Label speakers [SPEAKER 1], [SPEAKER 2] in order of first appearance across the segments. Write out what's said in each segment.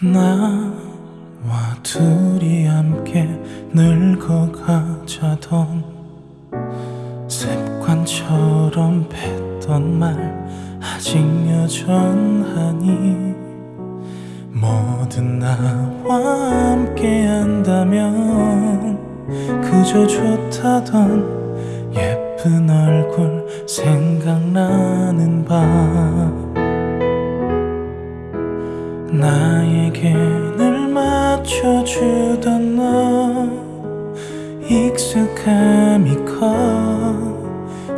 [SPEAKER 1] 나와 둘이 함께 늙어가자던 습관처럼 뱉던 말 아직 여전하니 뭐든 나와 함께 한다면 그저 좋다던 예쁜 얼굴 생각나는 밤 나에게 늘 맞춰주던 너. 익숙함이 커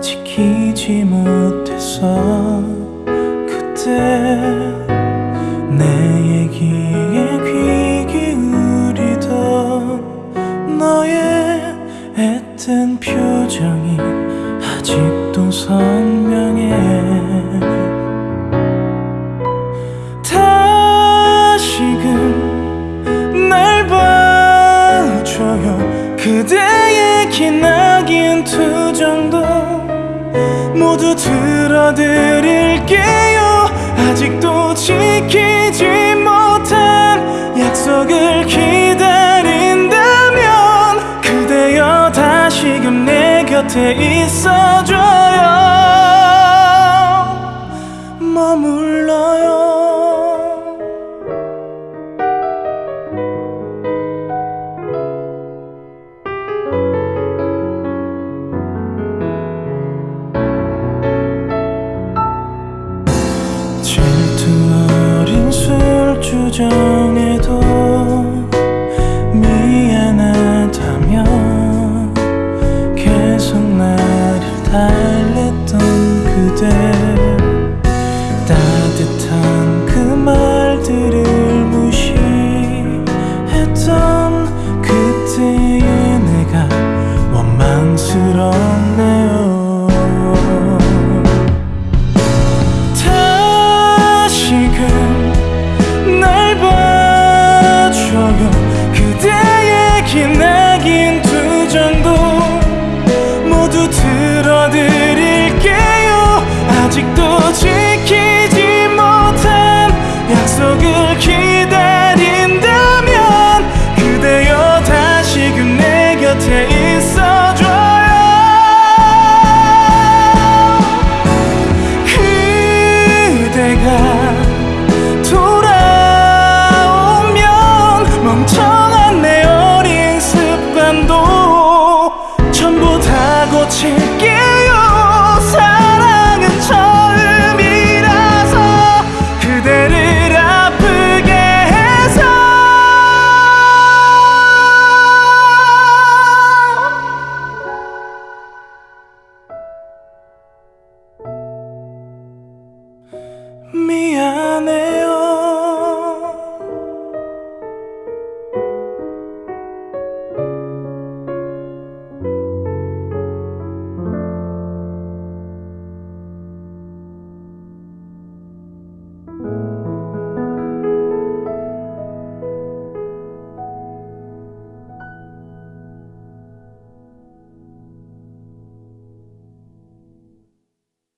[SPEAKER 1] 지키지 못해서 그때 내 얘기에 귀 기울이던 너의 애뜬 표정이 아직도 선명해 모두 들어드릴게요. 아직도 지키지 못한 약속을 기다린다면 그대여 다시금 내 곁에 있어 질투 어린 술주정 고칠게요. 사랑은 처음이라서 그대를 아프게 해서. 미안해